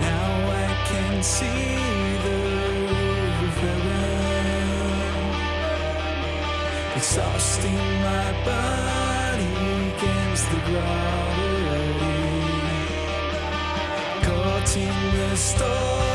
Now I can see the river of. Exhausting my body against the gravity. Caught in the stars,